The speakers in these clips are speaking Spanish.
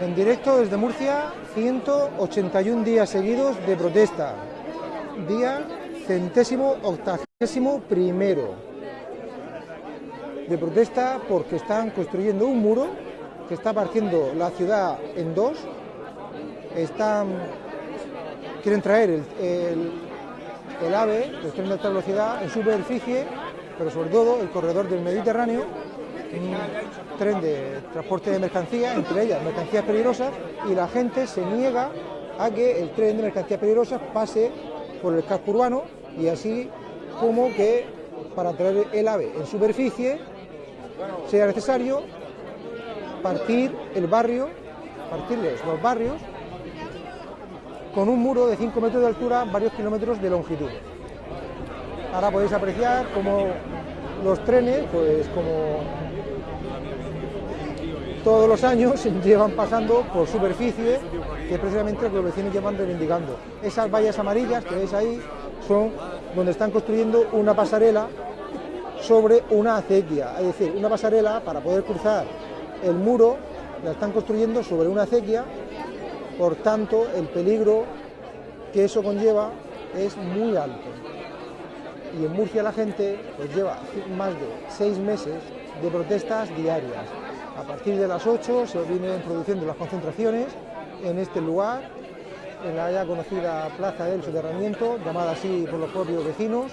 En directo desde Murcia, 181 días seguidos de protesta. Día centésimo octagésimo primero de protesta porque están construyendo un muro que está partiendo la ciudad en dos. Están quieren traer el, el, AVE, el tren de alta velocidad, en superficie, pero sobre todo el corredor del Mediterráneo, un tren de transporte de mercancías, entre ellas mercancías peligrosas, y la gente se niega a que el tren de mercancías peligrosas pase por el casco urbano y así como que para traer el AVE en superficie sea necesario partir el barrio, partirles los barrios con un muro de 5 metros de altura, varios kilómetros de longitud. Ahora podéis apreciar cómo los trenes, pues como todos los años, llevan pasando por superficie que precisamente los vecinos llevan reivindicando. Esas vallas amarillas que veis ahí son donde están construyendo una pasarela sobre una acequia, es decir, una pasarela para poder cruzar el muro, la están construyendo sobre una acequia, por tanto el peligro que eso conlleva es muy alto. Y en Murcia la gente pues lleva más de seis meses de protestas diarias. A partir de las 8 se vienen produciendo las concentraciones en este lugar, en la ya conocida Plaza del Soterramiento, llamada así por los propios vecinos,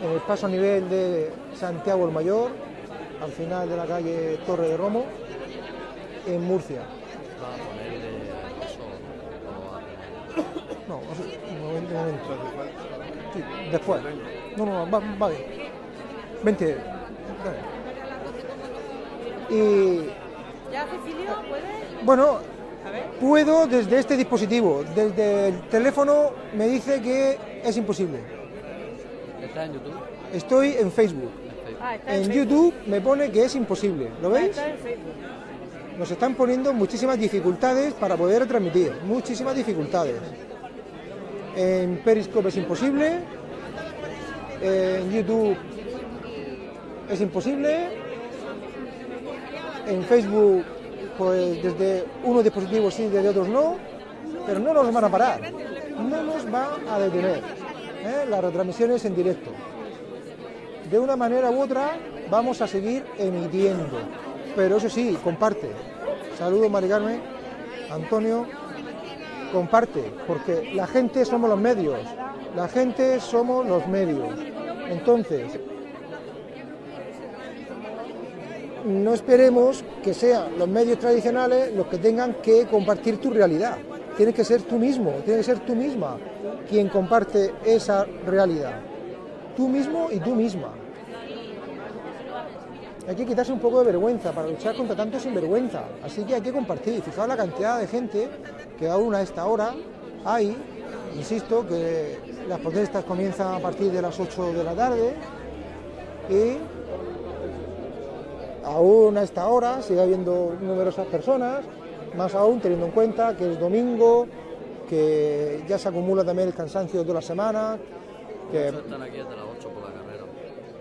en el paso a nivel de Santiago el Mayor, al final de la calle Torre de Romo, en Murcia. No, un momento. Sí, después. No, no, va, va bien. Y. ¿Ya, Cecilio? ¿Puedes? Bueno, puedo desde este dispositivo. Desde el teléfono me dice que es imposible. ¿Está en YouTube? Estoy en Facebook. Ah, está En Facebook. YouTube me pone que es imposible. ¿Lo Ah, veis? Está en Facebook. Nos están poniendo muchísimas dificultades para poder retransmitir. Muchísimas dificultades. En Periscope es imposible. En YouTube es imposible. En Facebook, pues desde unos dispositivos sí, desde otros no. Pero no nos van a parar. No nos va a detener. ¿eh? Las retransmisiones en directo. De una manera u otra vamos a seguir emitiendo. Pero eso sí, comparte. Saludos, Mari Carmen, Antonio. Comparte, porque la gente somos los medios. La gente somos los medios. Entonces, no esperemos que sean los medios tradicionales los que tengan que compartir tu realidad. Tienes que ser tú mismo, tienes que ser tú misma quien comparte esa realidad. Tú mismo y tú misma. Hay que quitarse un poco de vergüenza para luchar contra tanto sinvergüenza. Así que hay que compartir. Fijaos la cantidad de gente que aún a esta hora hay. Insisto que las protestas comienzan a partir de las 8 de la tarde y aún a esta hora sigue habiendo numerosas personas, más aún teniendo en cuenta que es domingo, que ya se acumula también el cansancio de toda la semana, que Muchos están aquí desde las 8 por la carrera.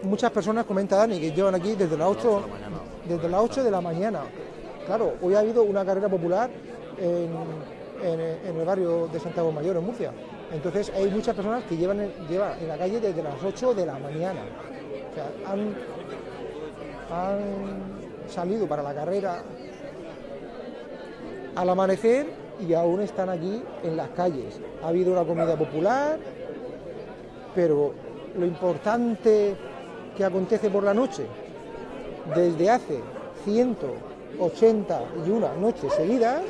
muchas personas comentan Dani que llevan aquí desde las 8 de la mañana. desde las 8 de la mañana. Claro, hoy ha habido una carrera popular en, en- en el barrio de Santiago Mayor, en Murcia. Entonces hay muchas personas que llevan, en- llevan en la calle desde las 8 de la mañana. O sea, han, han salido para la carrera al amanecer y aún están aquí en las calles. Ha habido una comida popular, pero lo importante que acontece por la noche, desde hace 181 noches seguidas,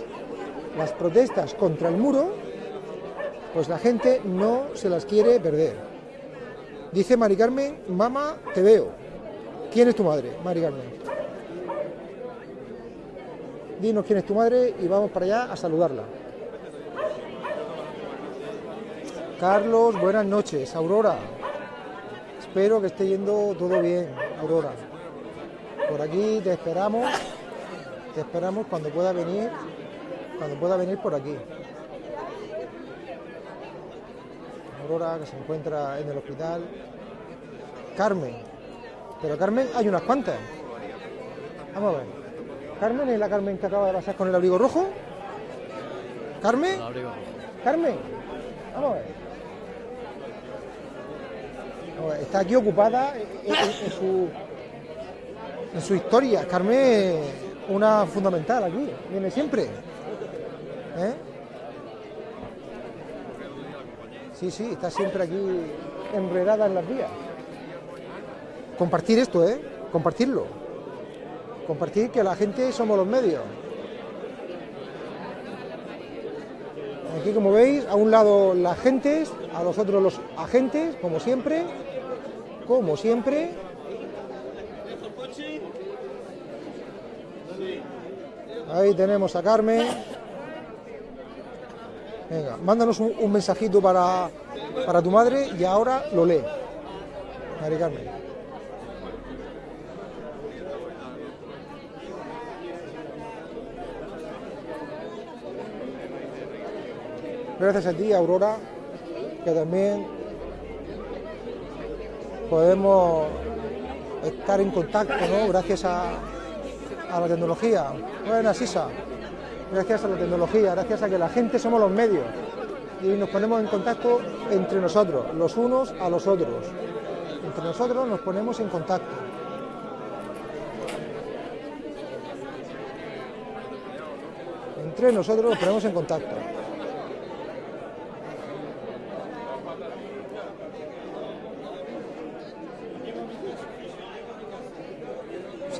las protestas contra el muro, pues la gente no se las quiere perder. Dice Mari Carmen, mamá, te veo. ¿Quién es tu madre, Mari Carmen? Dinos quién es tu madre y vamos para allá a saludarla. Carlos, buenas noches. Aurora, espero que esté yendo todo bien, Aurora. Por aquí te esperamos, te esperamos cuando pueda venir, cuando pueda venir por aquí. Aurora que se encuentra en el hospital. Carmen, pero Carmen hay unas cuantas. Vamos a ver. Carmen es la Carmen que acaba de pasar con el abrigo rojo. Carmen. Carmen. Vamos a ver. Vamos a ver, Está aquí ocupada en, en- en su en su historia. Carmen es una fundamental aquí. Viene siempre. ¿Eh? Sí, sí, está siempre aquí enredada en las vías. Compartir esto, ¿eh? Compartirlo. Compartir que la gente somos los medios. Aquí, como veis, a un lado las gentes, a los otros los agentes, como siempre. Como siempre. Ahí tenemos a Carmen. Venga, mándanos un, mensajito para, para tu madre y ahora lo lee. Mari Carmen. Gracias a ti, Aurora, que también podemos estar en contacto, ¿no? Gracias a, la tecnología. Buenas, Isa. Gracias a la tecnología, gracias a que la gente somos los medios y nos ponemos en contacto entre nosotros, los unos a los otros. Entre nosotros nos ponemos en contacto. Entre nosotros nos ponemos en contacto.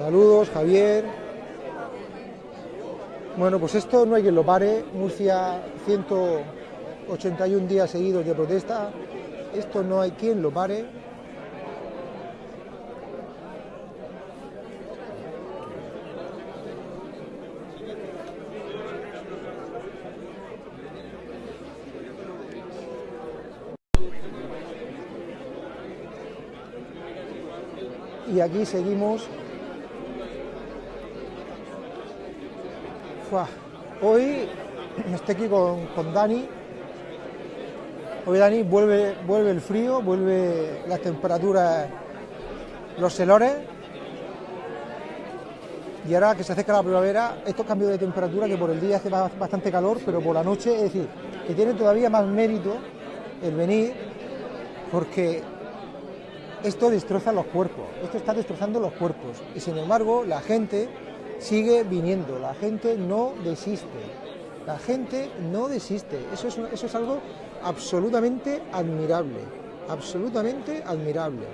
Saludos, Javier. Bueno, pues esto no hay quien lo pare. Murcia, 181 días seguidos de protesta. Esto no hay quien lo pare. Y aquí seguimos Hoy estoy aquí con, con Dani. Hoy Dani vuelve, vuelve el frío, vuelve las temperaturas, los celores. Y ahora que se acerca la primavera, estos cambios de temperatura que por el día hace ba- bastante calor, pero por la noche, es decir, que tiene todavía más mérito el venir, porque esto destroza los cuerpos, esto está destrozando los cuerpos. Y sin embargo, la gente sigue viniendo, la gente no desiste, la gente no desiste. Eso es, eso es algo absolutamente admirable, absolutamente admirable.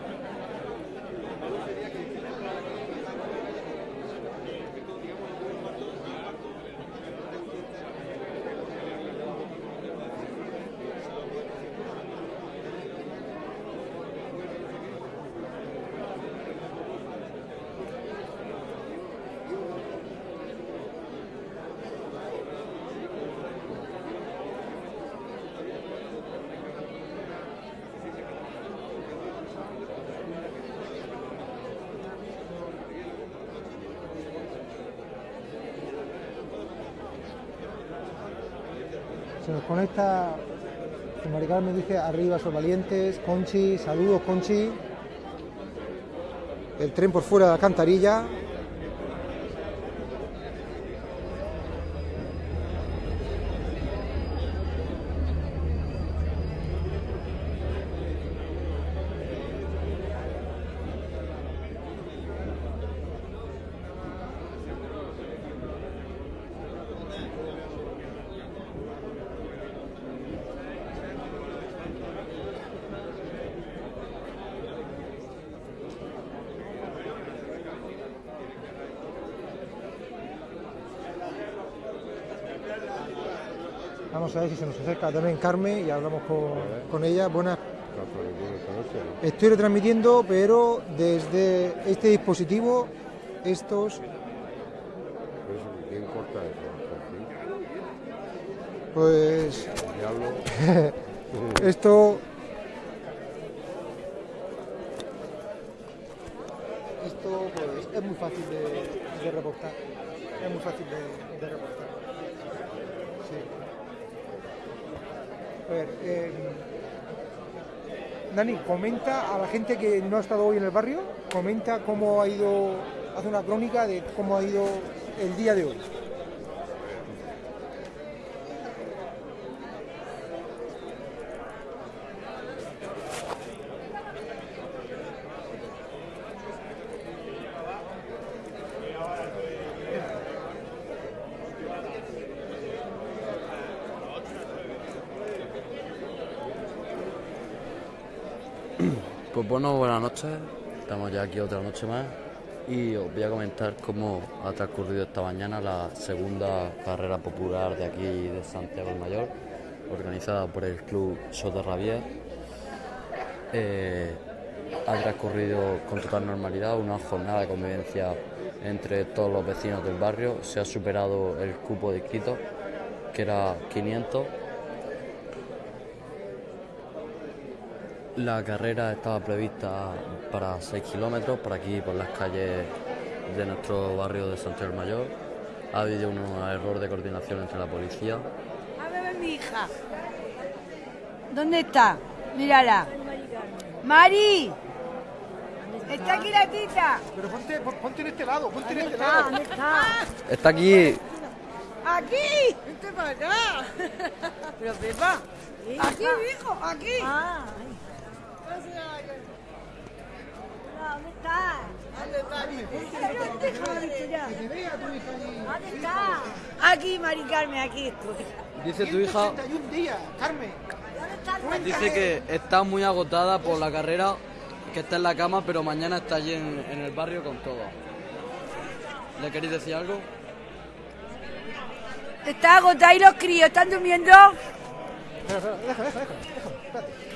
Se nos conecta, Me dice, arriba son valientes, Conchi, saludos Conchi. El tren por fuera de la alcantarilla. Vamos a ver si se nos acerca también Carmen y hablamos con, con ella. Buenas. Estoy retransmitiendo, pero desde este dispositivo, estos, ¿Quién corta eso? pues, esto, esto, pues, es muy fácil de, de reportar. Es muy fácil de, de reportar. Sí. A ver, eh, Dani, comenta a la gente que no ha estado hoy en el barrio, comenta cómo ha ido hace una crónica de cómo ha ido el día de hoy. Bueno, buenas noches. Estamos ya aquí otra noche más y os voy a comentar cómo ha transcurrido esta mañana la segunda carrera popular de aquí de Santiago del Mayor, organizada por el Club Soterravier. Eh, ha transcurrido con total normalidad una jornada de convivencia entre todos los vecinos del barrio. Se ha superado el cupo de inscritos, que era 500. La carrera estaba prevista para 6 kilómetros, por aquí, por las calles de nuestro barrio de Santiago del Mayor. Ha habido un error de coordinación entre la policía. A ver, mi hija. ¿Dónde está? Mírala. Mari. Está aquí la tita. Pero ponte, ponte en este lado, ponte en ¿Dónde este está? lado. ¿Dónde está? Está aquí, Aquí. Vente para acá. Pero Pepa. Aquí, hijo, aquí. Ah, ¿Dónde está? ¿Dónde está? Tu hija. ¿Dónde está? Aquí, Mari Carmen, aquí estoy. dice tu hija, 181 días, Carmen. ¿Dónde está el dice que está muy agotada por la carrera, que está en la cama, pero mañana está allí en, en el barrio con todo. ¿Le queréis decir algo? Está agotada y los críos están durmiendo. Espera, espera, deja, deja, deja, déjame, espérate.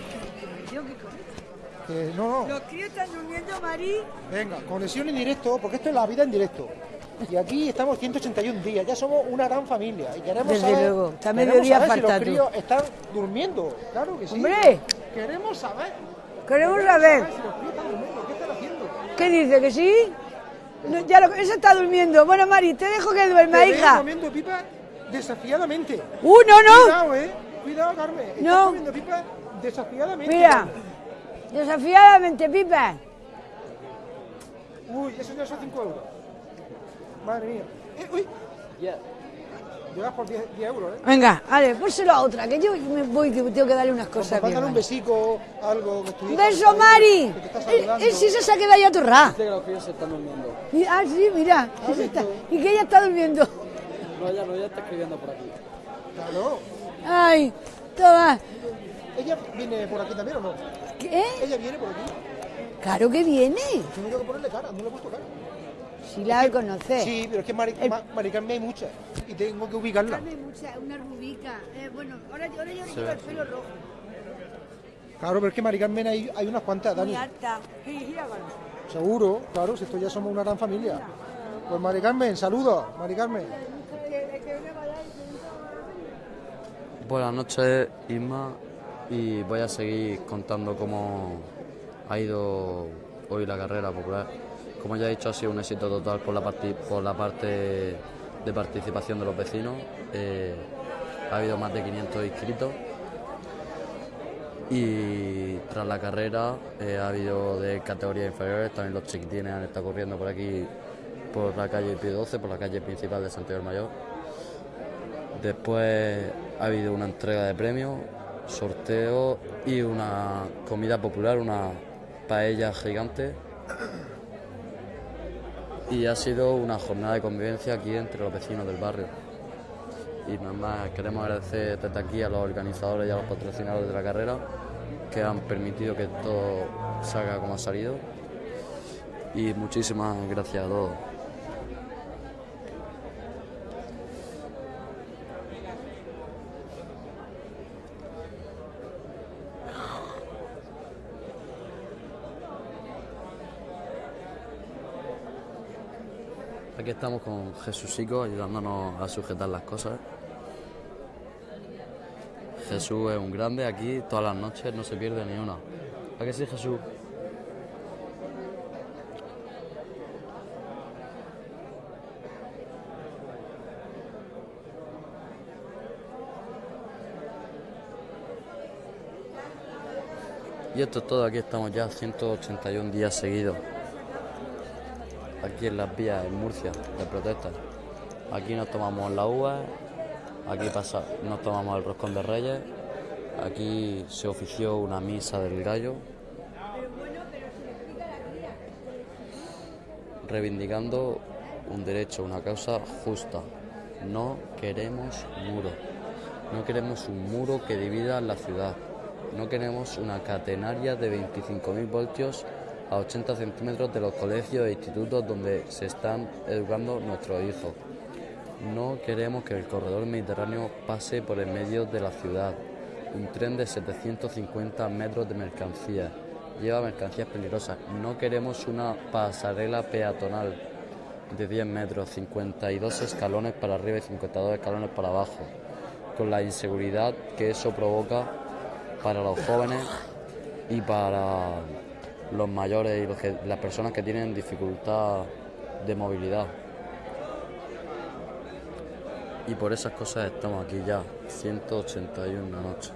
Que no, no. Los críos están durmiendo, Mari. Venga, conexión en directo, porque esto es la vida en directo. Y aquí estamos 181 días, ya somos una gran familia. Y queremos Desde saber, luego, está mediodía si los críos están durmiendo. Claro que sí. Hombre. Queremos saber. Queremos saber. si los críos están durmiendo. ¿Qué están haciendo? ¿Qué dice? ¿Que sí? No, ya lo, eso está durmiendo. Bueno, Mari, te dejo que duerma, Te hija. comiendo pipa desafiadamente. ¡Uh, no, no! Cuidado, eh. Cuidado, Carmen. Estás No. comiendo pipa desafiadamente. Mira. Desafiadamente, Pipa. Uy, eso ya son 5 euros. Madre mía. Eh, uy. Llegas por 10, 10 euros, ¿eh? Venga, vale, pórselo a otra, que yo me voy, que tengo que darle unas cosas. Pues un Mari. besico, algo que tu beso, Mari. que te está Él, él sí se ha quedado ya atorrada. Dice que los críos se están durmiendo. Y- Ah, sí, mira. se está- y que ella está durmiendo. No, ella no, ella está escribiendo por aquí. Claro. Ay, toma. ¿Ella viene por aquí también o no? ¿Qué? Ella viene por aquí. Claro que viene. Tengo que ponerle cara, no le he puesto cara. Si la conoce. Sí, pero es que Mari, Ma- Mari Carmen hay muchas y tengo que ubicarla. mucha, una rubica. Eh, bueno, ahora, ahora yo le llevo el pelo rojo. Claro, pero es que Mari Carmen hay, hay unas cuantas, Dani. Muy alta. Sí, Seguro, claro, si esto ya somos una gran familia. Pues Mari Carmen, saludos, Mari Carmen. Buenas noches, Isma, y voy a seguir contando cómo ha ido hoy la carrera popular. Como ya he dicho, ha sido un éxito total por la, por la parte de participación de los vecinos. Eh, ha habido más de 500 inscritos. Y tras la carrera eh, ha habido de categorías inferiores, también los chiquitines han estado corriendo por aquí, por la calle Pío 12, por la calle principal de Santiago del Mayor. Después ha habido una entrega de premios, sorteo y una comida popular, una paella gigante. Y ha sido una jornada de convivencia aquí entre los vecinos del barrio. Y nada más queremos agradecer desde aquí a los organizadores y a los patrocinadores de la carrera que han permitido que todo salga como ha salido. Y muchísimas gracias a todos. Aquí estamos con Jesúsico ayudándonos a sujetar las cosas. Jesús es un grande aquí, todas las noches no se pierde ni una. ¿A qué sí, Jesús? Y esto es todo, aquí estamos ya 181 días seguidos. Aquí en las vías en Murcia de protesta. Aquí nos tomamos la uva, aquí pasa, nos tomamos el roscón de reyes, aquí se ofició una misa del gallo, reivindicando un derecho, una causa justa. No queremos muro, no queremos un muro que divida la ciudad, no queremos una catenaria de 25.000 voltios a 80 centímetros de los colegios e institutos donde se están educando nuestros hijos. No queremos que el corredor mediterráneo pase por el medio de la ciudad. Un tren de 750 metros de mercancías. Lleva mercancías peligrosas. No queremos una pasarela peatonal de 10 metros, 52 escalones para arriba y 52 escalones para abajo, con la inseguridad que eso provoca para los jóvenes y para los mayores y los que- las personas que tienen dificultad de movilidad. Y por esas cosas estamos aquí ya, 181 noche.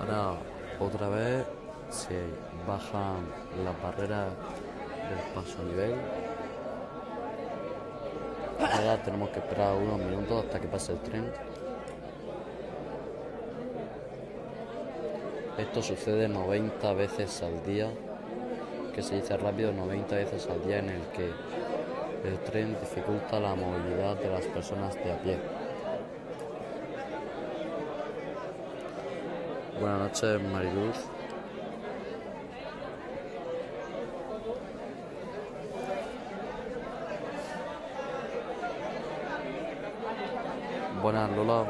Ahora otra vez se bajan las barreras del paso a nivel. Ahora tenemos que esperar unos minutos hasta que pase el tren. Esto sucede 90 veces al día, que se dice rápido, 90 veces al día en el que el tren dificulta la movilidad de las personas de a pie. Buenas noches, Mariluz. Buenas, Lola.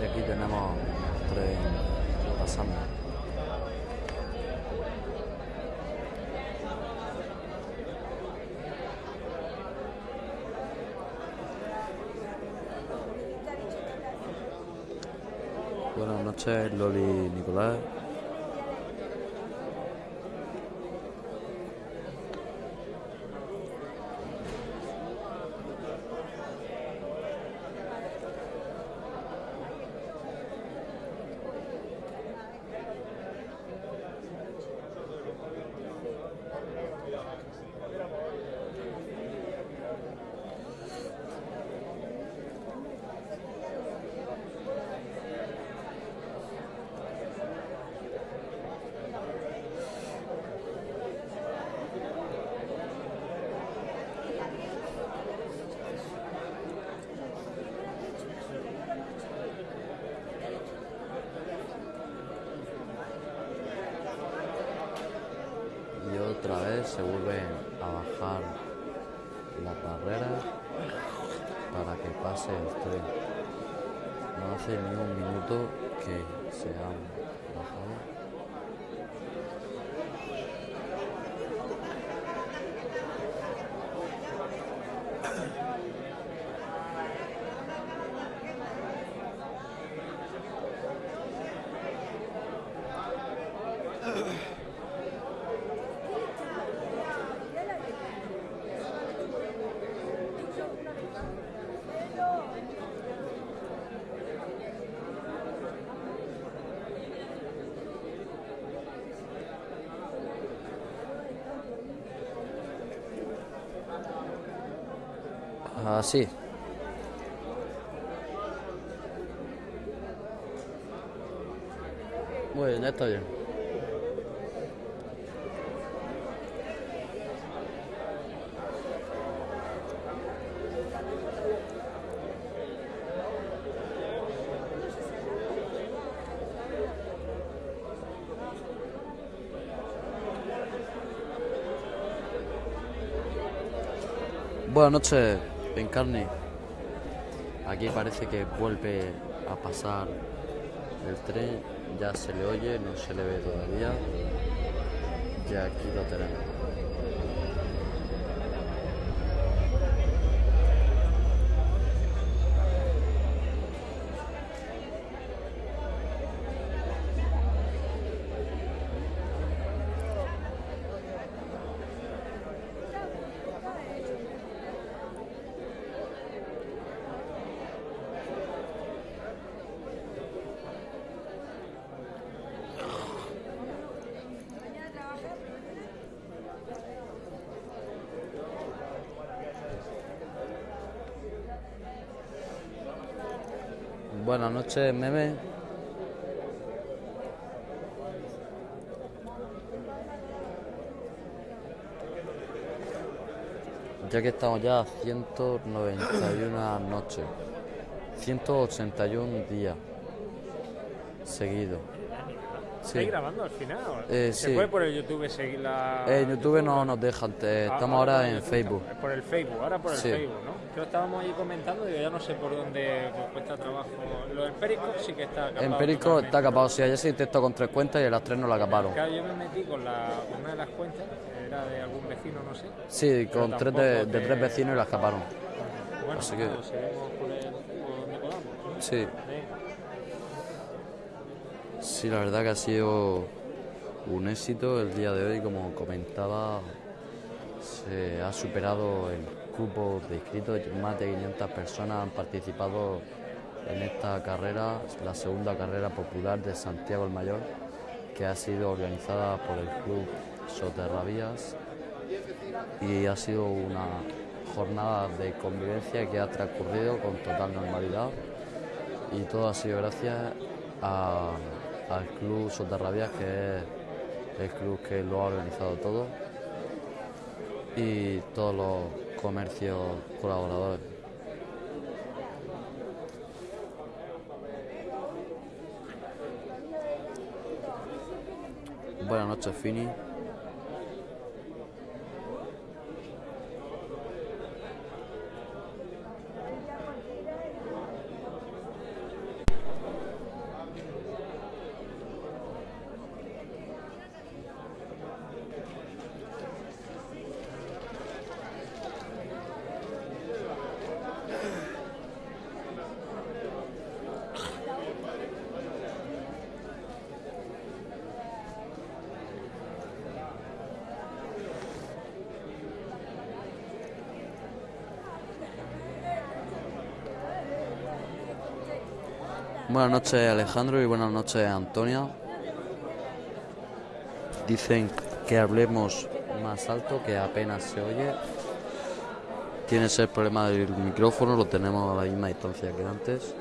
Y aquí tenemos tren pasando. Noches, Loli Nicolás. Así. Muy bien, ya está bien. Buenas noches, Encarni. Aquí parece que vuelve a pasar el tren, ya se le oye, no se le ve todavía. Y aquí lo tenemos. Noches, meme. Ya que estamos ya a 191 noches, 181 días seguidos. ¿Estáis grabando al final? Eh, ¿Se sí. puede por el YouTube seguir la...? Eh, en YouTube no nos dejan, te- Ah, estamos ahora el en YouTube, Facebook. Por el Facebook, ahora por el Sí. Facebook, ¿no? Que estábamos ahí comentando y yo ya no sé por dónde pues, cuesta trabajo. Lo del Periscope sí que está capado En Perico totalmente, está capado, si ayer se intentó con tres cuentas y a las tres no la caparon. Claro, yo me metí con, la, con una de las cuentas, era de algún vecino, no sé. Sí, con tres de, de tres vecinos y las caparon. Bueno, Así que- pues seguimos por, el, por donde podamos. ¿no? Sí. Sí, la verdad que ha sido un éxito el día de hoy, como comentaba, se ha superado el cupo de inscritos, más de 500 personas han participado en esta carrera, la segunda carrera popular de Santiago el Mayor, que ha sido organizada por el Club Soterravías. Y ha sido una jornada de convivencia que ha transcurrido con total normalidad. Y todo ha sido gracias a- al Club Soterravías, que es el club que lo ha organizado todo y todos los comercios colaboradores. Buenas noches, Fini. Buenas noches Alejandro y buenas noches Antonia. Dicen que hablemos más alto, que apenas se oye. Tienes el problema del micrófono, lo tenemos a la misma distancia que antes.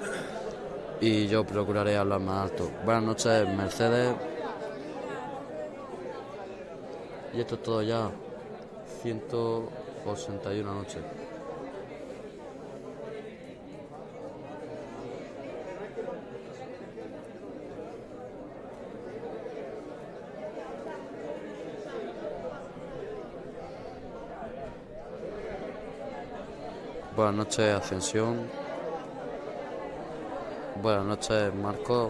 Y yo procuraré hablar más alto. Buenas noches Mercedes. Y esto es todo ya. 181 noches. Buenas noches, Ascensión. Buenas noches, Marco.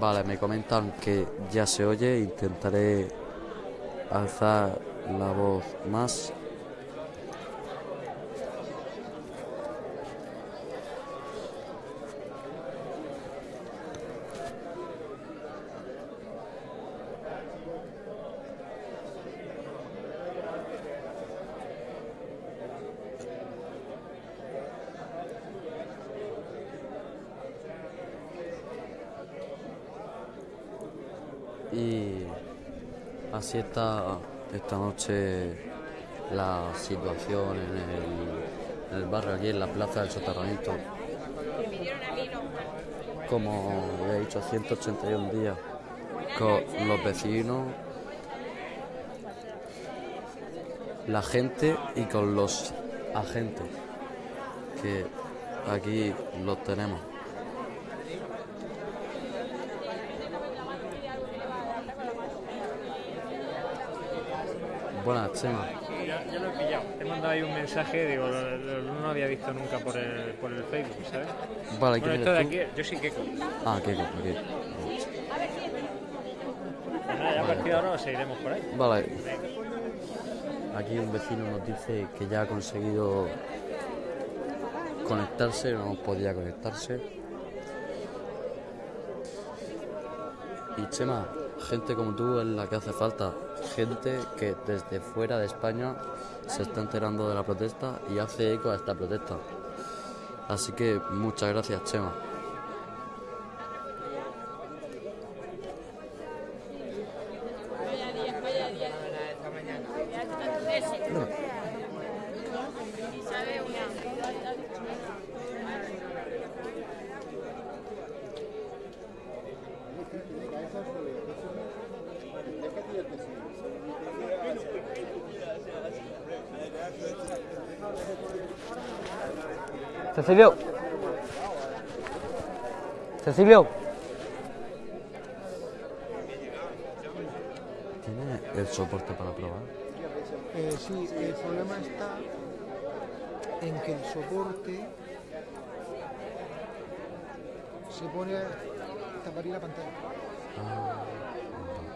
Vale, me comentan que ya se oye. Intentaré alzar la voz más. Y así está esta noche la situación en el, barrio, aquí en la plaza del soterramiento. Como he dicho, 181 días con los vecinos, la gente y con los agentes, que aquí los tenemos. Buenas, Chema. Ya, ya lo he pillado. Te he mandado ahí un mensaje, digo, lo- lo- no lo había visto nunca por el, por el Facebook, ¿sabes? Vale, Bueno, ¿quién esto de aquí, yo que. Pues Ah, Kiko, aquí. nada, ya a partir de ahora seguiremos por ahí. Vale. Aquí un vecino nos dice que ya ha conseguido conectarse, no podía conectarse. Y Chema, gente como tú es la que hace falta. Gente que desde fuera de España se está enterando de la protesta y hace eco a esta protesta. Así que muchas gracias, Chema. Cecilio. Cecilio. ¿Tiene el soporte para probar? Eh, sí, el problema está en que el soporte se pone a taparía la pantalla.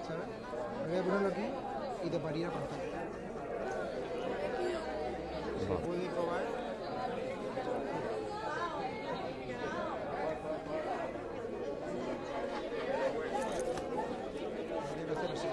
¿Sabes? Voy a ponerlo aquí y taparía la pantalla. Se Vale. puede probar. Habría que hacer así.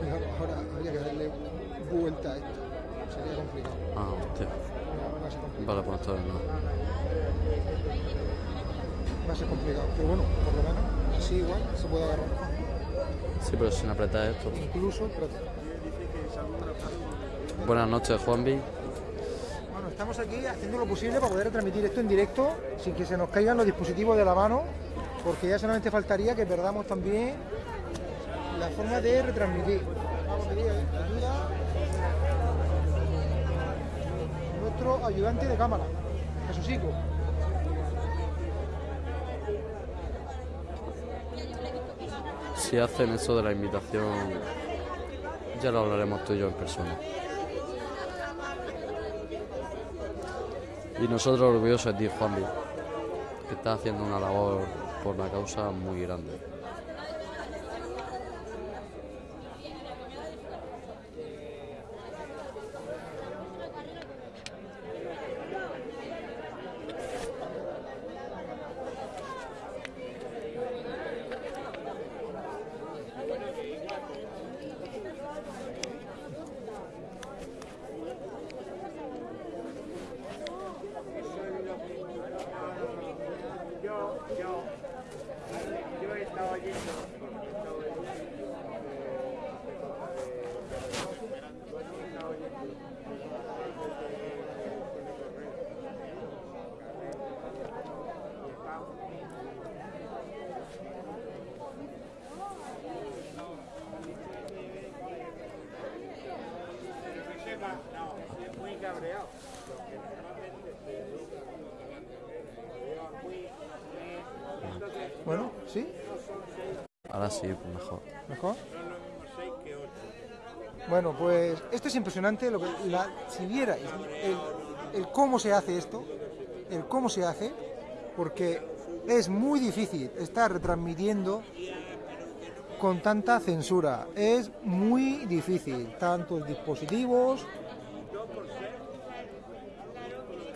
Fijaros, ahora habría que darle vuelta a esto. Sería complicado. Ah, hostia. Vale, pues no. Va a ser complicado. Pero bueno, por lo menos así igual se puede agarrar. Sí, pero sin apretar esto. Incluso, espérate. Buenas noches, Juanvi. Bueno, estamos aquí haciendo lo posible para poder transmitir esto en directo sin que se nos caigan los dispositivos de la mano, porque ya solamente faltaría que perdamos también la forma de retransmitir. Vamos ayuda a nuestro ayudante de cámara, Jesucico. Si hacen eso de la invitación, ya lo hablaremos tú y yo en persona. Y nosotros orgullosos de Juanvi, que estás haciendo una labor por la causa muy grande. Bueno, ¿sí? Ahora sí, mejor. ¿Mejor? Bueno, pues esto es impresionante. Lo que, la- si vierais el, el cómo se hace esto, el cómo se hace, porque es muy difícil estar retransmitiendo con tanta censura. Es muy difícil, tantos dispositivos,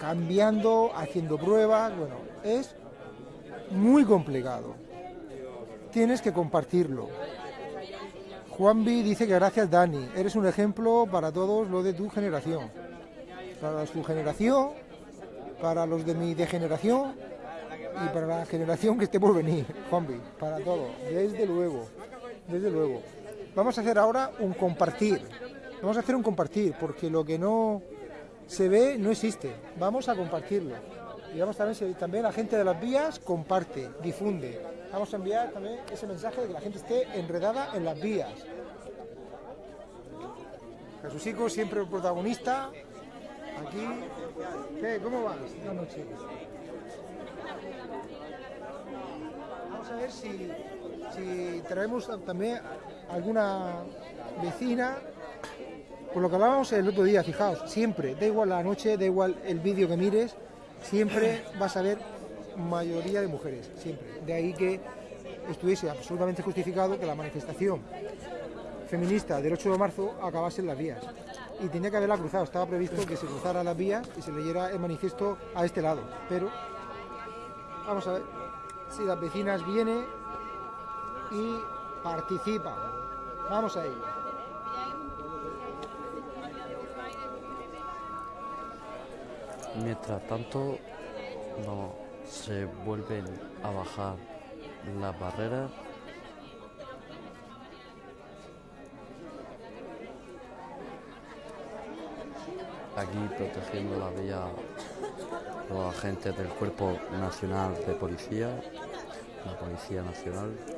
cambiando, haciendo pruebas, bueno, es muy complicado. Tienes que compartirlo. Juanvi dice que gracias Dani, eres un ejemplo para todos los de tu generación. Para su generación, para los de mi degeneración y para la generación que esté por venir, Juanvi, para todos, desde luego, desde luego. Vamos a hacer ahora un compartir. Vamos a hacer un compartir, porque lo que no se ve no existe. Vamos a compartirlo. Y vamos a ver si también la gente de las vías comparte, difunde. Vamos a enviar también ese mensaje de que la gente esté enredada en las vías. Jesucico, siempre el protagonista. Aquí. ¿Qué? ¿Cómo vas? Vamos a ver si, si traemos también alguna vecina. Por lo que hablábamos el otro día, fijaos, siempre, da igual la noche, da igual el vídeo que mires, siempre vas a ver mayoría de mujeres, siempre. De ahí que estuviese absolutamente justificado que la manifestación feminista del 8 de marzo acabase en las vías. Y tenía que haberla cruzado, estaba previsto que se cruzara las vías y se leyera el manifiesto a este lado. Pero vamos a ver si las vecinas vienen y participan. Vamos a ello. Mientras tanto, no se vuelven a bajar las barreras. Aquí protegiendo la vía los agentes del Cuerpo Nacional de Policía, la Policía Nacional.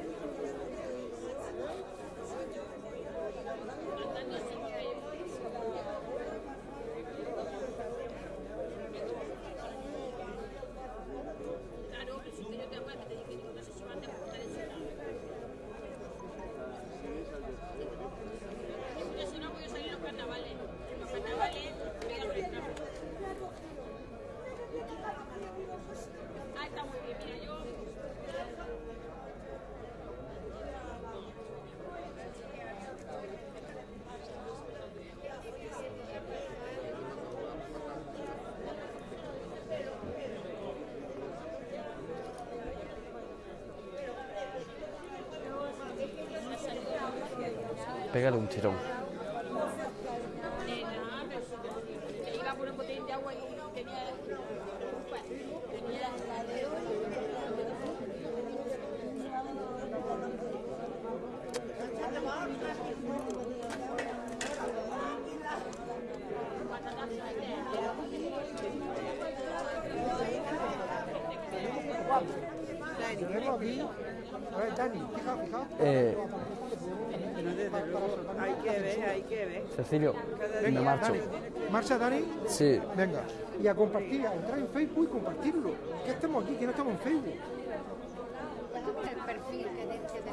Eh, Hay que ver, hay que ver. Cecilio, me marcho. Dani. ¿Marcha, Dani? Sí, Venga. Y a compartir, a entrar en Facebook y compartirlo. Que estamos aquí, que no estamos en Facebook. el perfil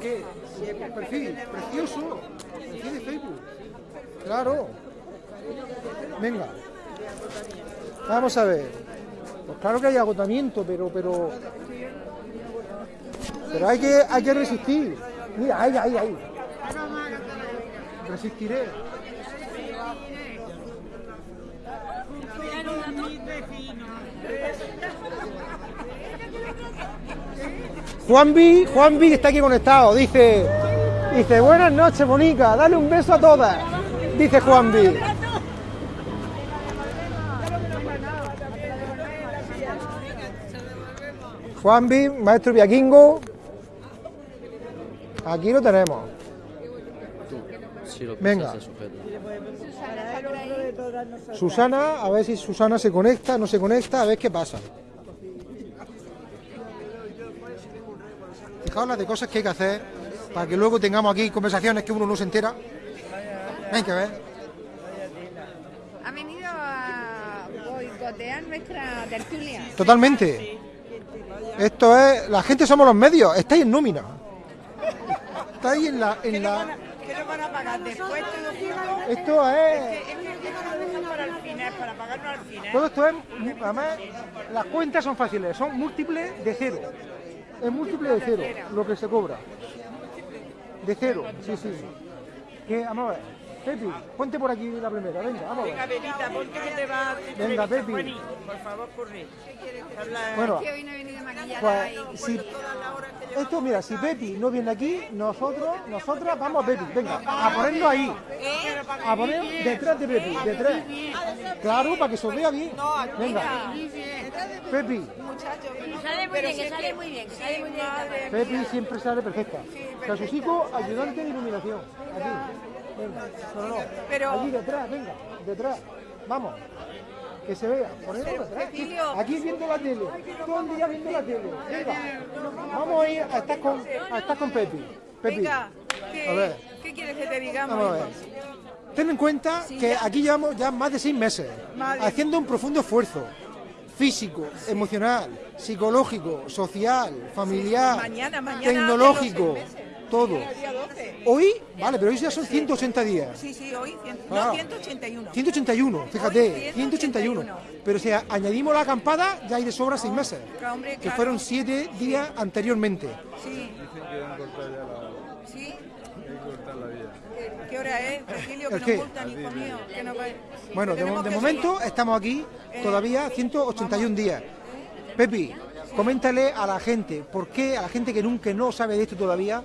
que ¿Qué? El perfil, precioso. Perfil de Facebook. Claro. Venga. Vamos a ver. Pues claro que hay agotamiento, pero, pero. Pero hay que, hay que resistir. Mira, ahí, ahí, ahí. Resistiré. Juanvi, Juanvi que está aquí conectado, dice, dice, buenas noches, Bonica, dale un beso a todas, dice Juanvi. Juanvi, maestro Viaquingo, aquí lo tenemos. Venga. Susana, a ver si Susana se conecta, no se conecta, a ver qué pasa. Fijaos las de cosas que hay que hacer para que luego tengamos aquí conversaciones que uno no se entera. Hay que ver. ha venido a boicotear nuestra tertulia. Totalmente. Esto es, la gente somos los medios, estáis en nómina. Estáis en la, en la, ¿Qué nos van a pagar después esto es, Es que esto nos dejan para el final, para pagarnos al final. todo esto es, además, las cuentas son fáciles, son múltiples de cero. Es múltiple de cero lo que se cobra. De cero, sí, sí. Que, vamos a ver. Pepi, ponte por aquí la primera, venga, vamos Venga. Benita, ponte que te va a Venga, Pepi. Juaní. Por favor, corre. Habla- Bueno, Que hoy no he venido maquillada pues si, esto, mira, si Pepi no viene aquí, nosotros, nosotras vamos a Pepi, venga, a ponerlo ahí, a poner detrás de Pepi, detrás. Claro, para que se vea bien. Venga, Pepi, Sale muy bien, que sale muy bien, que sale muy bien. Pepi siempre sale perfecta. Casusico, ayudante de iluminación. Aquí, venga, no, no, Pero- allí detrás, venga, detrás, vamos. Que se vea, detrás. Aquí viendo la tele, todo el día viendo la tele. Venga, vamos a ir a estar con, a estar con Pepi. Pepi, Venga, a ¿qué, ver. ¿qué quieres que te digamos? Vamos a ver. Ten en cuenta que aquí llevamos ya más de seis meses Madre. haciendo un profundo esfuerzo físico, emocional, psicológico, social, familiar, Mañana, mañana tecnológico, meses. todo. El día 12. Hoy, vale, pero hoy ya son 180 días. Sí, sí, hoy, cien- Ah. no, 181. 181, fíjate, Hoy 181. 181. Pero si añadimos la acampada, ya hay de sobra seis meses. Claro, hombre, Que claro. fueron siete días anteriormente. Sí. ¿Sí? ¿Qué- ¿Qué hora es, Cecilio? Que ¿El nos qué? multan, hijo mío. Que nos va- Bueno, que de, de momento seguir. estamos aquí Eh, todavía 181 días. Pepi, coméntale a la gente, ¿por qué a la gente que nunca no sabe de esto todavía,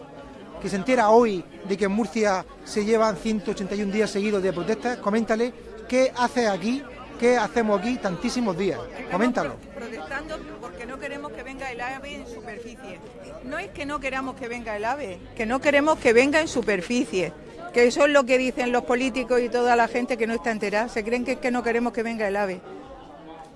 que se entera hoy de que en Murcia se llevan 181 días seguidos de protestas, coméntale qué hace aquí, qué hacemos aquí tantísimos días. Coméntalo. Protestando porque no queremos que venga el ave en superficie. No es que no queramos que venga el ave, que no queremos que venga en superficie. Que eso es lo que dicen los políticos y toda la gente que no está enterada. Se creen que es que no queremos que venga el ave.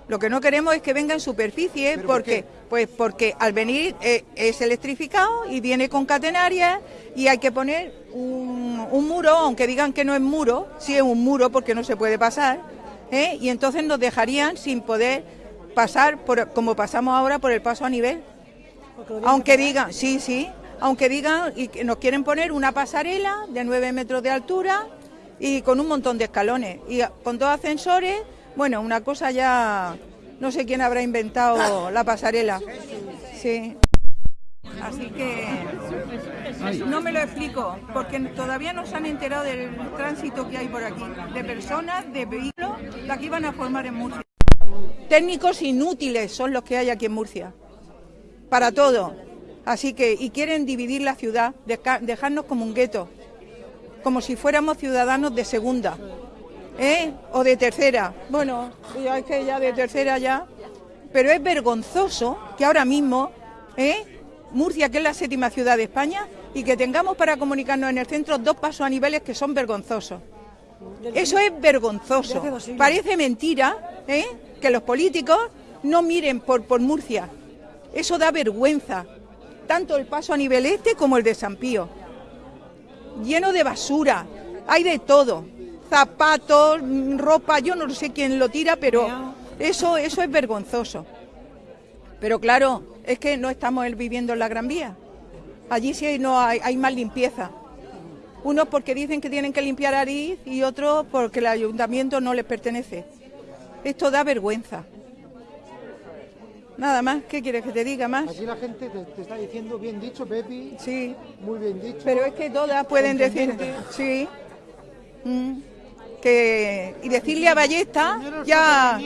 Lo que no queremos es que venga en superficie ¿Pero por porque, qué? pues porque al venir eh, es electrificado y viene con catenarias y hay que poner un, un muro, aunque digan que no es muro, sí es un muro porque no se puede pasar, ¿eh? y entonces nos dejarían sin poder pasar por, como pasamos ahora por el paso a nivel. Aunque digan, sí, sí, aunque digan y que nos quieren poner una pasarela de 9 metros de altura y con un montón de escalones y con dos ascensores, bueno, una cosa ya, no sé quién habrá inventado la pasarela. Sí. Así que no me lo explico, porque todavía no se han enterado del tránsito que hay por aquí, de personas, de vehículos, la que iban a formar en Murcia. Técnicos inútiles son los que hay aquí en Murcia para todo. Así que, y quieren dividir la ciudad, deja- dejarnos como un gueto, como si fuéramos ciudadanos de segunda, ¿eh? O de tercera. Bueno, ya es que ya de tercera ya. Pero es vergonzoso que ahora mismo, ¿eh? Murcia, que es la séptima ciudad de España, y que tengamos para comunicarnos en el centro dos pasos a niveles que son vergonzosos. Eso es vergonzoso. Parece mentira ¿eh? que los políticos no miren por, por Murcia. Eso da vergüenza. Tanto el paso a nivel este como el de San Pío. Lleno de basura. Hay de todo. Zapatos, ropa, yo no sé quién lo tira, pero eso, eso es vergonzoso. Pero claro, es que no estamos viviendo en la Gran Vía. Allí sí no hay, hay más limpieza. Unos porque dicen que tienen que limpiar Ariz y otros porque el ayuntamiento no les pertenece. Esto da vergüenza. Nada más, ¿qué quieres que te diga más? Aquí la gente te, te está diciendo, bien dicho, Pepi, Sí, muy bien dicho. pero es que todas pueden decir, sí, Mm. Que y decirle a Ballesta ya,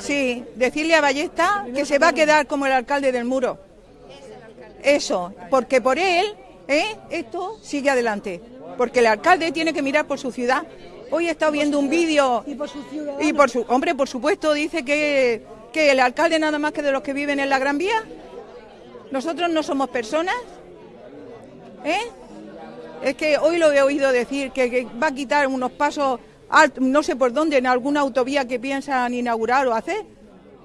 sí, decirle a Ballesta que se va a quedar como el alcalde del muro. Eso, porque por él, ¿eh? esto sigue adelante, porque el alcalde tiene que mirar por su ciudad. Hoy he estado viendo un vídeo Y por su ciudad. y por su hombre, por supuesto, dice que, que el alcalde nada más que de los que viven en la Gran Vía. Nosotros no somos personas, ¿eh? Es que hoy lo he oído decir que, que va a quitar unos pasos, no sé por dónde, en alguna autovía que piensan inaugurar o hacer.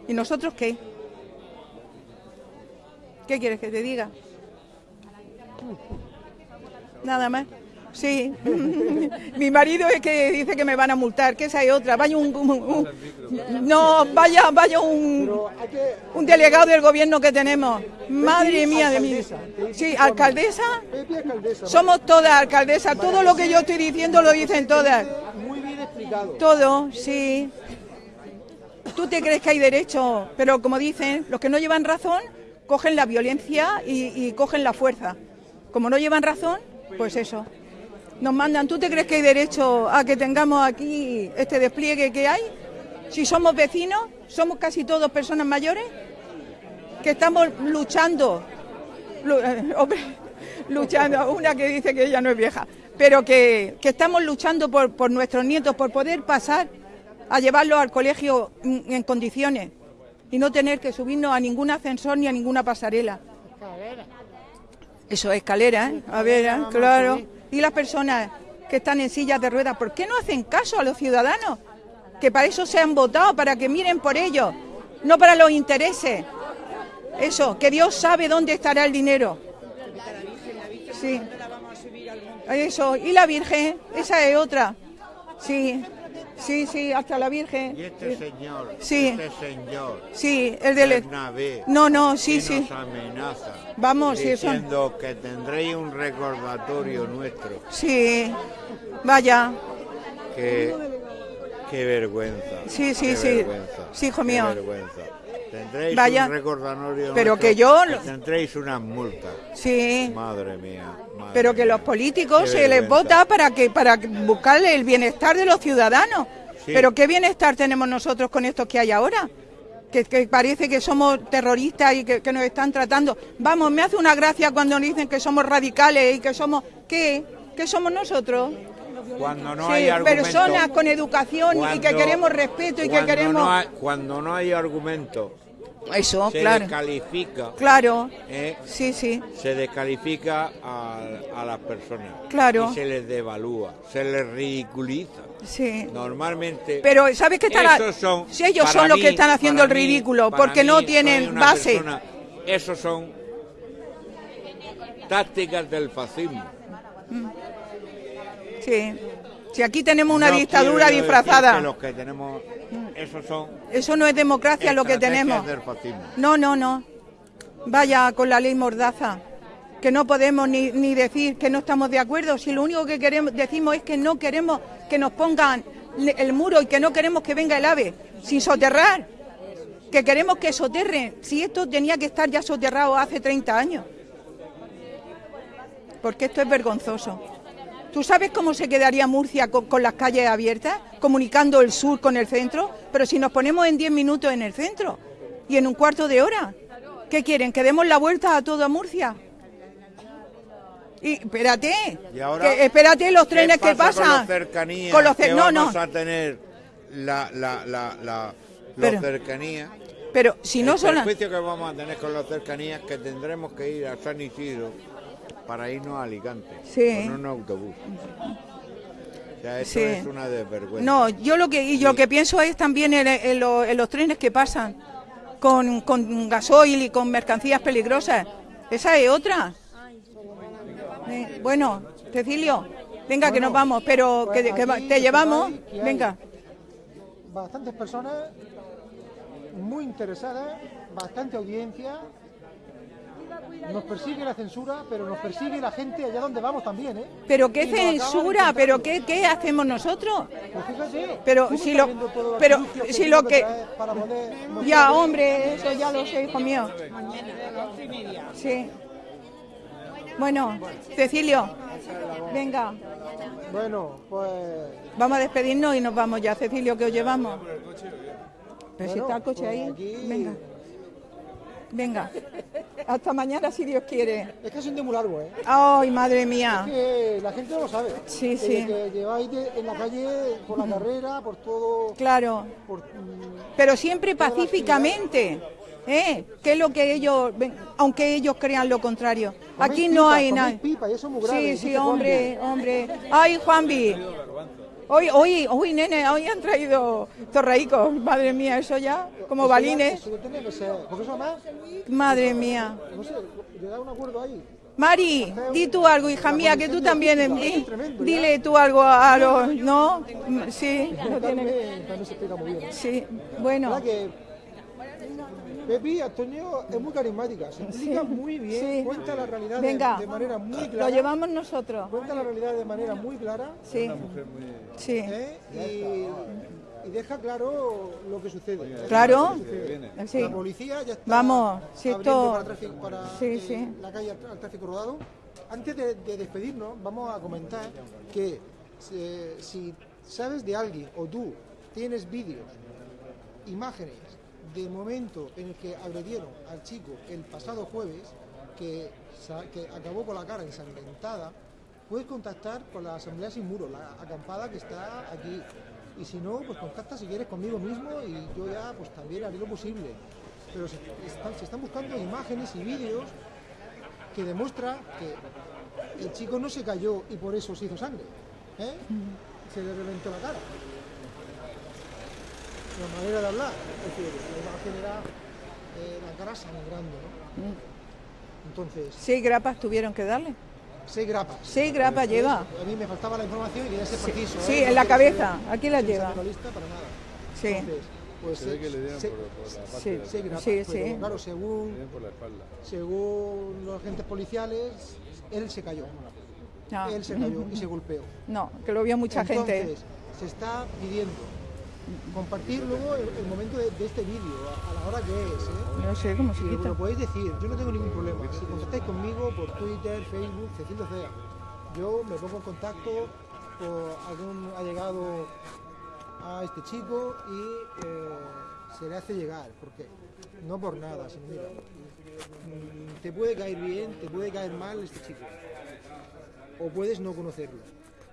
¿Y nosotros qué? ¿Qué quieres que te diga? Nada más. Sí. Mi marido es que dice que me van a multar, que esa es otra. Vaya un, un- un- no, vaya, vaya un, un delegado del gobierno que tenemos. Madre mía de mí. Sí, alcaldesa. Somos todas alcaldesas. Todo lo que yo estoy diciendo lo dicen todas. Todo, sí. Tú te crees que hay derecho, pero como dicen, los que no llevan razón cogen la violencia y, y cogen la fuerza. Como no llevan razón, pues eso. Nos mandan, ¿tú te crees que hay derecho a que tengamos aquí este despliegue que hay? Si somos vecinos, somos casi todos personas mayores, que estamos luchando, lu- eh, luchando, una que dice que ella no es vieja, pero que, que estamos luchando por, por nuestros nietos, por poder pasar a llevarlos al colegio en, condiciones y no tener que subirnos a ningún ascensor ni a ninguna pasarela. Eso, escalera, ¿eh? A ver, ¿eh? claro. Y las personas que están en sillas de ruedas, ¿por qué no hacen caso a los ciudadanos? Que para eso se han votado, para que miren por ellos, no para los intereses. Eso, que Dios sabe dónde estará el dinero. Sí. Eso, y la Virgen, esa es otra. Sí, sí, sí, hasta la Virgen. Y este señor, Sí. este señor, Sí, el del... Bernabé, No, no, sí, que sí. nos amenaza, Vamos, eso- diciendo que tendréis un recordatorio nuestro. Sí, vaya. Qué, qué vergüenza. Sí, sí, qué sí. vergüenza, Sí, hijo qué mío. vergüenza. Tendréis Vaya. un recordatorio Pero nuestro, que yo- tendréis unas multas. Sí. Madre mía. Pero que los políticos se les vota para que para buscarle el bienestar de los ciudadanos. Sí. Pero qué bienestar tenemos nosotros con estos que hay ahora. Que, que parece que somos terroristas y que, que nos están tratando. Vamos, me hace una gracia cuando nos dicen que somos radicales y que somos ¿qué? ¿Qué somos nosotros? Cuando no Sí, hay personas con educación y que cuando- queremos respeto y que cuando queremos no hay- cuando no hay argumento, eso, se claro, descalifica. claro, ¿eh? sí, sí, se descalifica a, a las personas. Claro. Y se les devalúa, se les ridiculiza. sí. Normalmente. Pero ¿sabes qué están? ha- esos son, si ellos son los que están haciendo el mí- ridículo, porque no tienen base. persona- esos son tácticas del fascismo. Sí. Si aquí tenemos una No dictadura disfrazada, que los que tenemos, esos son eso no es democracia lo que tenemos. del. No, no, no. Vaya con la ley Mordaza, que no podemos ni, ni decir que no estamos de acuerdo, si lo único que queremos decimos es que no queremos que nos pongan el muro y que no queremos que venga el ave sin soterrar, que queremos que soterren, si esto tenía que estar ya soterrado hace 30 años. Porque esto es vergonzoso. ¿Tú sabes cómo se quedaría Murcia con, con las calles abiertas, comunicando el sur con el centro? Pero si nos ponemos en 10 minutos en el centro y en un cuarto de hora, ¿qué quieren? ¿Que demos la vuelta a toda Murcia? Y espérate, Y ahora, que, espérate los ¿qué trenes que pasa pasan. Con las cercanías, Con los que no, vamos no, a tener la, la, la, la, Pero- las cercanías. pero si no el son... perjuicio que vamos a tener con las cercanías que tendremos que ir a San Isidro para irnos a Alicante Sí. con un autobús. O sea, eso Sí. es una desvergüenza. No, yo lo que y yo lo que pienso es también en, en lo- en los trenes que pasan con, con gasoil y con mercancías peligrosas. Esa es otra. Eh, bueno, Cecilio, venga que nos vamos, pero que, que va- aquí te que llevamos. que hay Venga. Bastantes personas muy interesadas, bastante audiencia. Nos persigue la censura, pero nos persigue la gente allá donde vamos también, ¿eh? Pero qué censura, pero qué, qué hacemos nosotros. Pues fíjate, Pero si lo- pero si lo que- Ya, hombre, eso ya lo sé, hijo mío. Sí. Bueno, Cecilio, venga. Bueno, pues Vamos a despedirnos y nos vamos ya, Cecilio, que os llevamos. Pero si está el coche pues ahí, venga. Venga. Hasta mañana, si Dios quiere. es que son de muy largo, ¿eh? Ay, madre mía. Que la gente no lo sabe. Sí, Eh, sí. Que lleváis de- en la calle por la carrera, por todo. Claro. Por, mm, Pero siempre pacíficamente. ¿Eh? Que es lo que ellos, ven, aunque ellos crean lo contrario. coméis Aquí no pipa, hay nada. pipa, y eso es muy grave, Sí, sí, hombre, hombre. Ay, Juanvi. Hoy, hoy, hoy, nene, hoy han traído torraicos. Madre mía, eso ya, como balines. Madre mía. no sé, llegar a un acuerdo ahí. Mari, di tú algo, hija mía, que tú también, di- dile tú algo a los, ¿no? Sí, lo tiene- sí, bueno, ¿Verdad que Pepi Antonio es muy carismática, se explica muy bien, Sí. cuenta la realidad de- venga, de, manera muy lo clara. llevamos nosotros, Cuenta la realidad de manera muy clara sí, sí, ¿eh? y, y deja claro lo que sucede. claro, sí, La policía ya está Vamos, si abriendo esto- para, tráfico, para Sí, eh, sí. la calle al, al tráfico rodado. Antes de, de despedirnos, vamos a comentar que eh, si sabes de alguien o tú tienes vídeos, imágenes del momento en el que agredieron al chico el pasado jueves, que, acabó con la cara ensangrentada, puedes contactar con la Asamblea Sin Muro, la acampada que está aquí. Y si no, pues contacta si quieres conmigo mismo y yo ya pues también haré lo posible. Pero se están, se están buscando imágenes y vídeos que demuestra que el chico no se cayó y por eso se hizo sangre. ¿eh? Se le reventó la cara. La manera de hablar, es decir, la imagen era eh, la cara sangrando. ¿no? Entonces, seis grapas tuvieron que darle, seis grapas. seis grapas lleva, A mí me faltaba la información y quería ser preciso. sí, ¿eh? en la cabeza, ser aquí la lleva, sensacionalista para nada. sí, Entonces, pues Se ve que le dieron se- por, por la parte Sí. de la, seis grapas, Sí, pero, sí. claro, según, le por la espalda. según los agentes policiales, él se cayó. no, Él se cayó y se golpeó. no, que lo vio mucha gente, Entonces, se está pidiendo compartir luego el, el momento de, de este vídeo, a, a la hora que es. ¿eh? no sé cómo se quita, lo podéis decir, yo no tengo ningún problema. Si contactáis conmigo por Twitter, Facebook, Cecilio Cea, yo me pongo en contacto por algún allegado a este chico y eh, se le hace llegar, porque no por nada, sino mira, mm, te puede caer bien, te puede caer mal este chico, o puedes no conocerlo,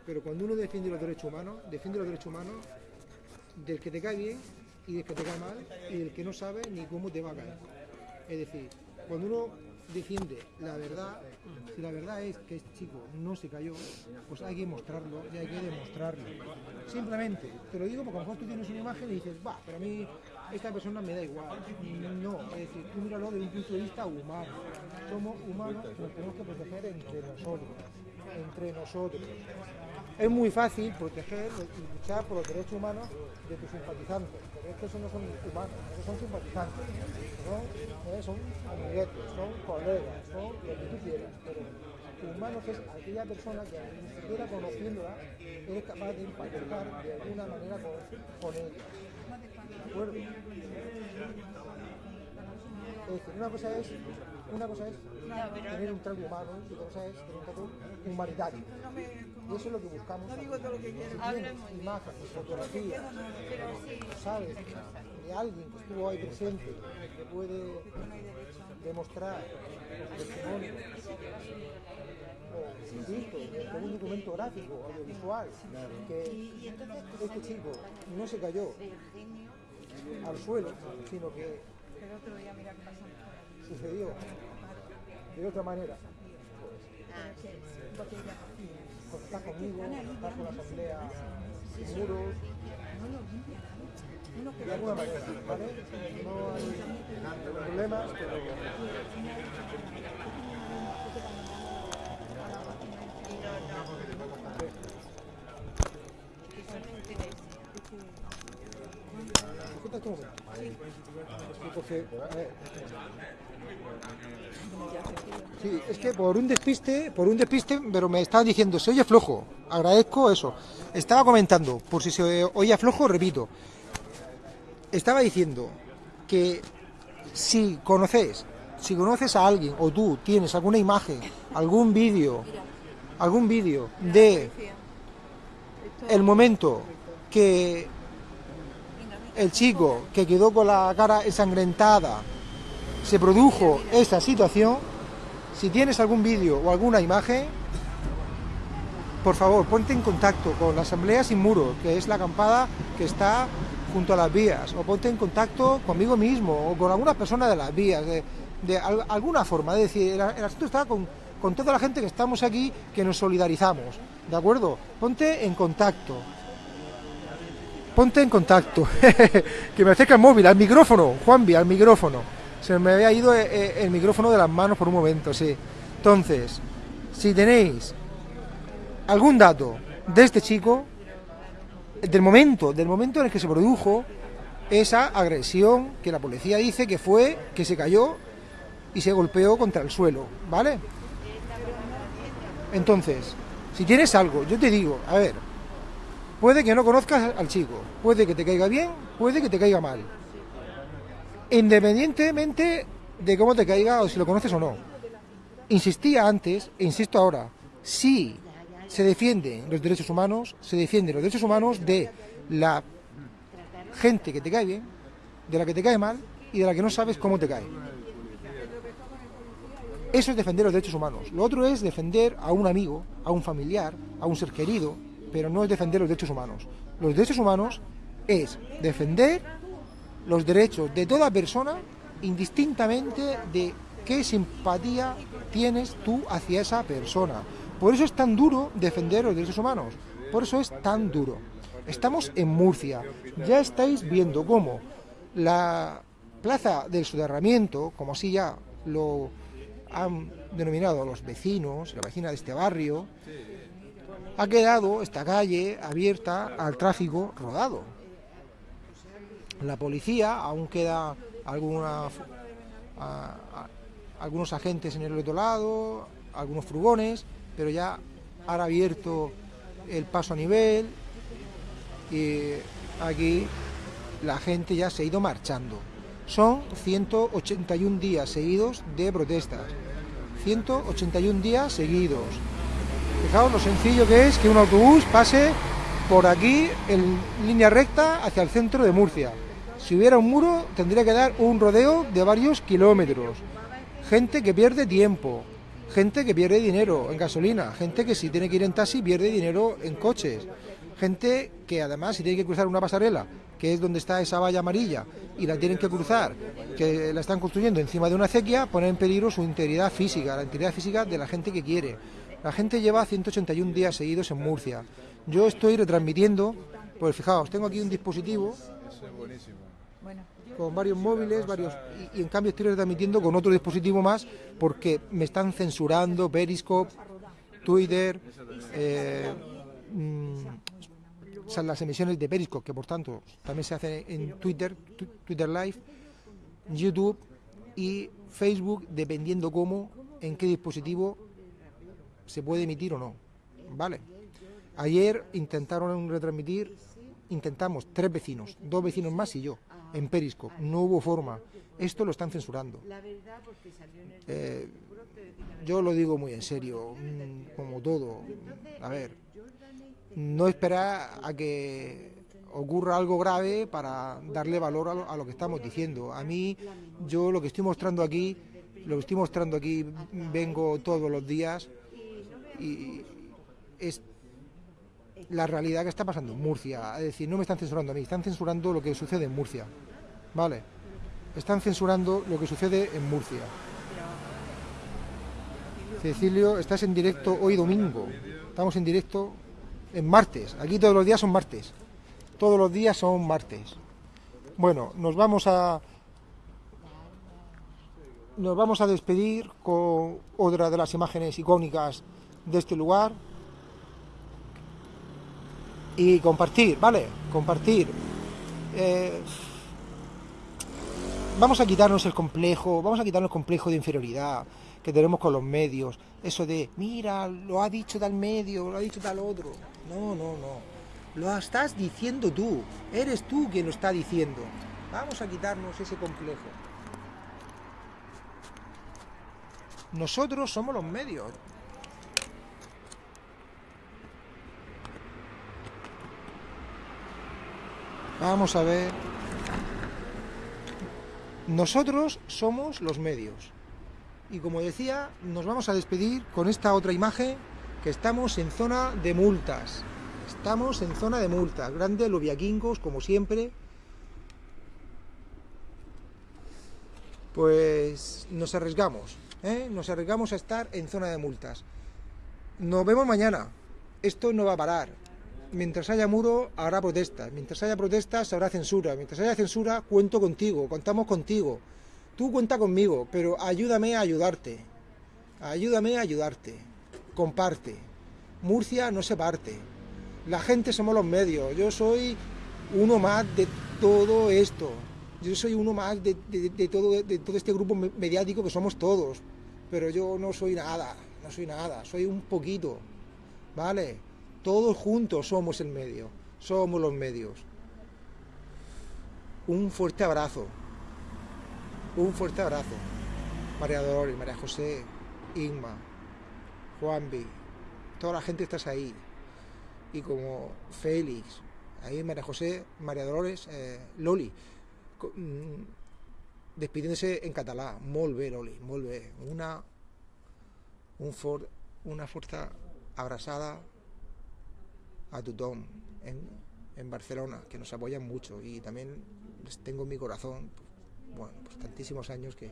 pero cuando uno defiende los derechos humanos, defiende los derechos humanos del que te cae bien y del que te cae mal y del que no sabe ni cómo te va a caer. Es decir, cuando uno defiende la verdad, si la verdad es que este chico no se cayó, pues hay que mostrarlo y hay que demostrarlo. Simplemente, te lo digo porque a lo mejor tú tienes una imagen y dices, va, pero a mí esta persona me da igual. No, es decir, tú míralo desde un punto de vista humano. Somos humanos que nos tenemos que proteger entre nosotros. Entre nosotros. Es muy fácil proteger y luchar por los derechos humanos de tus simpatizantes, pero es que esos no son humanos, esos son simpatizantes, ¿no? Eh, son amiguetes, son colegas, son lo que tú quieras, pero humanos es aquella persona que ni siquiera conociéndola eres capaz de empatizar de alguna manera con, con ella. ¿De acuerdo? Es decir, una cosa es, una cosa es tener un trato humano y otra cosa es tener un trato humanitario. Y eso es lo que buscamos. Si tienes imágenes, fotografías, sabes, de alguien que estuvo ahí presente, que puede demostrar los testimonios, o insisto, con un documento gráfico, audiovisual, que este chico no se cayó al suelo, sino que sucedió. De otra manera. Está conmigo, está con la asamblea muros, de alguna manera, ¿vale? No hay problemas, pero un momento. Porque. Sí, es que por un despiste, por un despiste, pero me estaban diciendo, se oye flojo. Agradezco eso. Estaba comentando, por si se oye flojo, repito. Estaba diciendo que si conoces, si conoces a alguien o tú tienes alguna imagen, algún vídeo, algún vídeo de el momento que el chico que quedó con la cara ensangrentada se produjo esa situación, si tienes algún vídeo o alguna imagen, por favor, ponte en contacto con la Asamblea Sin Muros, que es la acampada que está junto a las vías, o ponte en contacto conmigo mismo o con alguna persona de las vías, de, de al- alguna forma. Es decir, el, el asunto está con, con toda la gente que estamos aquí, que nos solidarizamos, ¿de acuerdo? Ponte en contacto. Ponte en contacto. que me acerca el móvil, al micrófono, Juanvi, al micrófono. Se me había ido eh, eh, el micrófono de las manos por un momento, sí. Entonces, si tenéis algún dato de este chico, del momento, del momento en el que se produjo esa agresión que la policía dice que fue que se cayó y se golpeó contra el suelo, ¿vale? Entonces, si tienes algo, yo te digo, a ver, puede que no conozcas al chico, puede que te caiga bien, puede que te caiga mal. Independientemente de cómo te caiga o si lo conoces o no. Insistía antes e insisto ahora, si se defienden los derechos humanos, se defienden los derechos humanos de la gente que te cae bien, de la que te cae mal y de la que no sabes cómo te cae. Eso es defender los derechos humanos. Lo otro es defender a un amigo, a un familiar, a un ser querido, pero no es defender los derechos humanos. Los derechos humanos es defender los derechos de toda persona indistintamente de qué simpatía tienes tú hacia esa persona. Por eso es tan duro defender los derechos humanos. Por eso es tan duro. Estamos en Murcia. Ya estáis viendo cómo la plaza del soterramiento, como así ya lo han denominado los vecinos, la vecina de este barrio, ha quedado esta calle abierta al tráfico rodado. La policía aún queda alguna, algunos agentes en el otro lado, algunos furgones, pero ya han abierto el paso a nivel y aquí la gente ya se ha ido marchando. Son 181 días seguidos de protestas. 181 días seguidos. Fijaos lo sencillo que es que un autobús pase por aquí en línea recta hacia el centro de Murcia. Si hubiera un muro tendría que dar un rodeo de varios kilómetros. Gente que pierde tiempo, gente que pierde dinero en gasolina, gente que si tiene que ir en taxi pierde dinero en coches, gente que además si tiene que cruzar una pasarela, que es donde está esa valla amarilla, y la tienen que cruzar, que la están construyendo encima de una acequia, pone en peligro su integridad física, la integridad física de la gente que quiere. La gente lleva 181 días seguidos en Murcia. Yo estoy retransmitiendo, pues fijaos, tengo aquí un dispositivo con varios móviles, varios y, en cambio estoy retransmitiendo con otro dispositivo más porque me están censurando Periscope, Twitter, eh, mm, las emisiones de Periscope, que por tanto también se hacen en Twitter, Twitter Live, YouTube y Facebook, dependiendo cómo, en qué dispositivo se puede emitir o no. ¿Vale? Ayer intentaron retransmitir, intentamos tres vecinos, dos vecinos más y yo en Periscope. No hubo forma. Esto lo están censurando. Eh, yo lo digo muy en serio, mm, como todo. A ver, no esperar a que ocurra algo grave para darle valor a lo, que estamos diciendo. A mí, yo lo que estoy mostrando aquí, lo que estoy mostrando aquí, vengo todos los días y es la realidad que está pasando en Murcia. Es decir, no me están censurando a mí, están censurando lo que sucede en Murcia. ¿Vale? Están censurando lo que sucede en Murcia. Cecilio, estás en directo hoy domingo. Estamos en directo en martes. Aquí todos los días son martes. Todos los días son martes. Bueno, nos vamos a nos vamos a despedir con otra de las imágenes icónicas de este lugar y compartir, ¿vale? Compartir. Eh, vamos a quitarnos el complejo, vamos a quitarnos el complejo de inferioridad que tenemos con los medios. Eso de, mira, lo ha dicho tal medio, lo ha dicho tal otro. No, no, no. Lo estás diciendo tú. Eres tú quien lo está diciendo. Vamos a quitarnos ese complejo. Nosotros somos los medios. Vamos a ver. Nosotros somos los medios. Y como decía, nos vamos a despedir con esta otra imagen que estamos en zona de multas. Estamos en zona de multas. Grandes lobiaquingos, como siempre. Pues nos arriesgamos. ¿eh? Nos arriesgamos a estar en zona de multas. Nos vemos mañana. Esto no va a parar mientras haya muro habrá protestas, mientras haya protestas habrá censura, mientras haya censura cuento contigo, contamos contigo. Tú cuenta conmigo, pero ayúdame a ayudarte. Ayúdame a ayudarte. Comparte. Murcia no se parte. La gente somos los medios. Yo soy uno más de todo esto. Yo soy uno más de, todo, de todo este grupo me- mediático que somos todos. Pero yo no soy nada, no soy nada, soy un poquito. ¿Vale? Todos juntos somos el medio, somos los medios. Un fuerte abrazo. Un fuerte abrazo. María Dolores, María José, Inma, Juanvi, toda la gente estás ahí. Y como Félix, ahí María José, María Dolores, eh, Loli, mm, despidiéndose en catalán. Molt bé, Loli, molt bé. Una, un una fuerza abrazada a tothom en, en Barcelona, que nos apoyan mucho y también les tengo en mi corazón, bueno, pues tantísimos años que,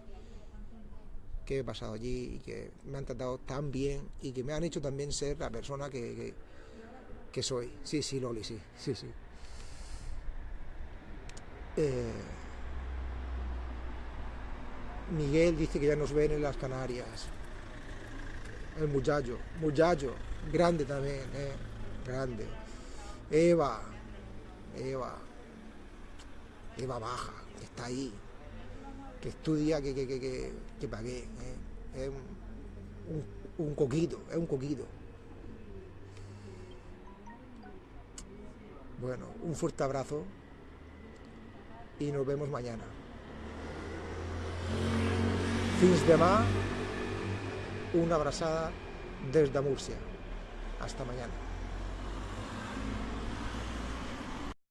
que he pasado allí y que me han tratado tan bien y que me han hecho también ser la persona que, que, que soy. Sí, sí, Loli, sí, sí, sí. Eh, Miguel dice que ya nos ven en las Canarias. El muchacho, muchacho, grande también, eh, grande. Eva, Eva, Eva Baja, que está ahí, que estudia, que, que, que, que, que pagué. eh. Un, un- coquito, es un coquito. Bueno, un fuerte abrazo y nos vemos mañana. Fins demà, una abraçada des de Múrcia. Hasta mañana.